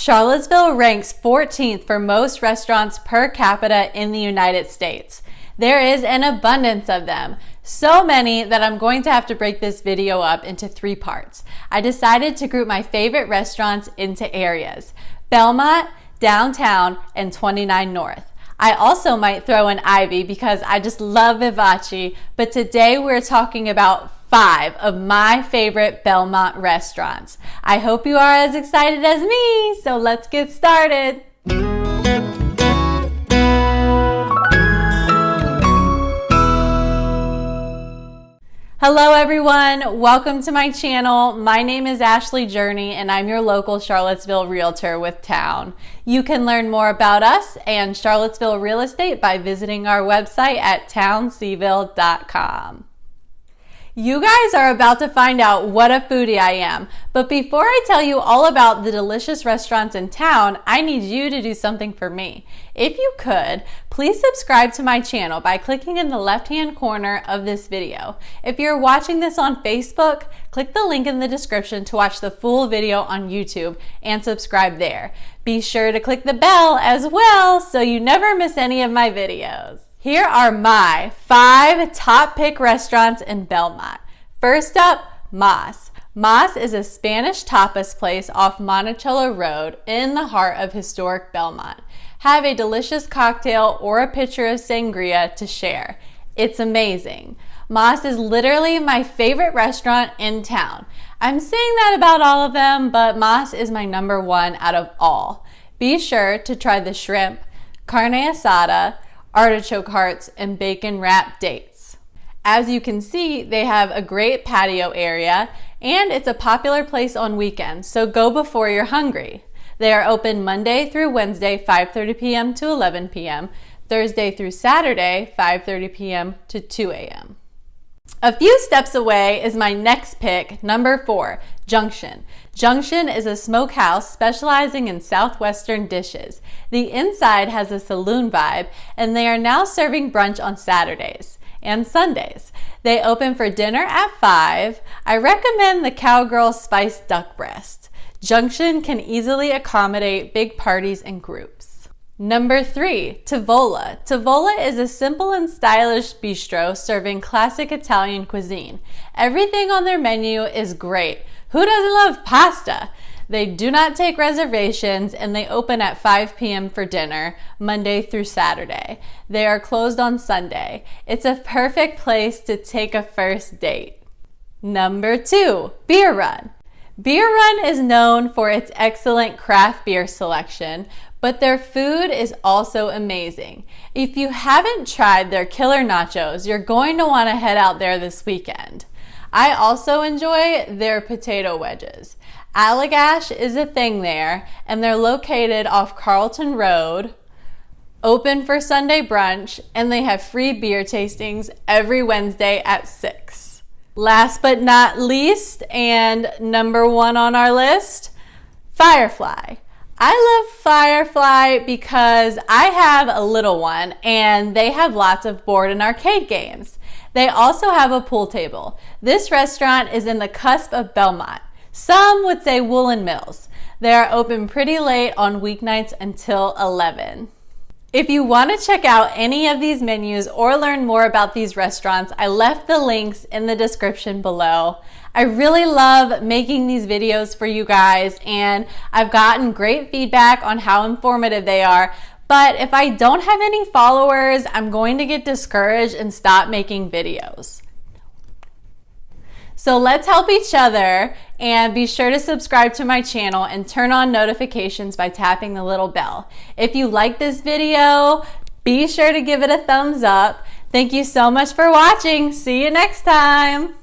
Charlottesville ranks 14th for most restaurants per capita in the United States. There is an abundance of them. So many that I'm going to have to break this video up into three parts. I decided to group my favorite restaurants into areas. Belmont, Downtown, and 29 North. I also might throw in Ivy because I just love Vivace, but today we're talking about five of my favorite Belmont restaurants. I hope you are as excited as me, so let's get started. Hello everyone, welcome to my channel. My name is Ashley Journey and I'm your local Charlottesville Realtor with Town. You can learn more about us and Charlottesville real estate by visiting our website at townseville.com. You guys are about to find out what a foodie I am. But before I tell you all about the delicious restaurants in town, I need you to do something for me. If you could, please subscribe to my channel by clicking in the left-hand corner of this video. If you're watching this on Facebook, click the link in the description to watch the full video on YouTube and subscribe there. Be sure to click the bell as well so you never miss any of my videos. Here are my five top pick restaurants in Belmont. First up, Mas. Mas is a Spanish tapas place off Monticello Road in the heart of historic Belmont. Have a delicious cocktail or a pitcher of sangria to share. It's amazing. Mas is literally my favorite restaurant in town. I'm saying that about all of them, but Mas is my number one out of all. Be sure to try the shrimp, carne asada, artichoke hearts, and bacon wrapped dates. As you can see, they have a great patio area and it's a popular place on weekends, so go before you're hungry. They are open Monday through Wednesday, 5.30 p.m. to 11 p.m., Thursday through Saturday, 5.30 p.m. to 2 a.m. A few steps away is my next pick, number four, Junction. Junction is a smokehouse specializing in southwestern dishes. The inside has a saloon vibe, and they are now serving brunch on Saturdays and Sundays. They open for dinner at 5. I recommend the Cowgirl Spiced Duck Breast. Junction can easily accommodate big parties and groups. Number three, Tavola. Tavola is a simple and stylish bistro serving classic Italian cuisine. Everything on their menu is great. Who doesn't love pasta? They do not take reservations and they open at 5 p.m. for dinner, Monday through Saturday. They are closed on Sunday. It's a perfect place to take a first date. Number two, Beer Run. Beer Run is known for its excellent craft beer selection, but their food is also amazing. If you haven't tried their killer nachos, you're going to want to head out there this weekend. I also enjoy their potato wedges. Allagash is a thing there, and they're located off Carlton Road, open for Sunday brunch, and they have free beer tastings every Wednesday at 6. Last but not least, and number one on our list, Firefly. I love Firefly because I have a little one and they have lots of board and arcade games. They also have a pool table. This restaurant is in the cusp of Belmont. Some would say Woolen Mills. They are open pretty late on weeknights until 11. If you want to check out any of these menus or learn more about these restaurants, I left the links in the description below. I really love making these videos for you guys and I've gotten great feedback on how informative they are. But if I don't have any followers, I'm going to get discouraged and stop making videos. So let's help each other and be sure to subscribe to my channel and turn on notifications by tapping the little bell. If you like this video, be sure to give it a thumbs up. Thank you so much for watching. See you next time.